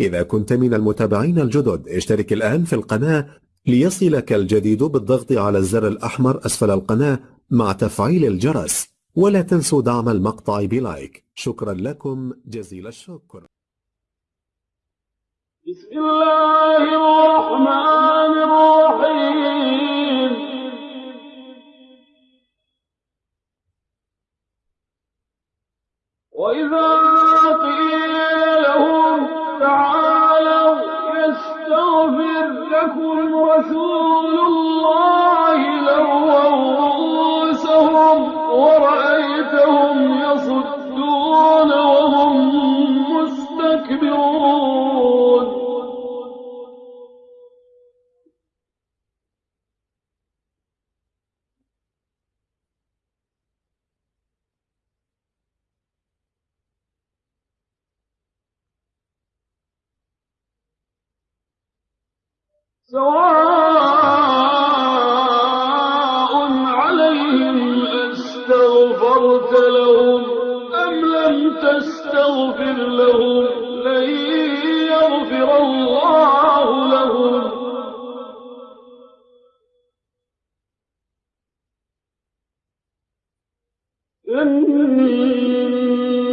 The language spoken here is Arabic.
إذا كنت من المتابعين الجدد اشترك الآن في القناة ليصلك الجديد بالضغط على الزر الأحمر أسفل القناة مع تفعيل الجرس ولا تنسوا دعم المقطع بلايك. شكرا لكم جزيل الشكر. بسم الله الرحمن الرحيم. وإذا قيل لكم رسول الله لووا رؤوسهم ورأيتهم يصدون وهم مستكبرون. سواء عليهم أستغفرت لهم أم لم تستغفر لهم لن يغفر الله لهم. إن الله لا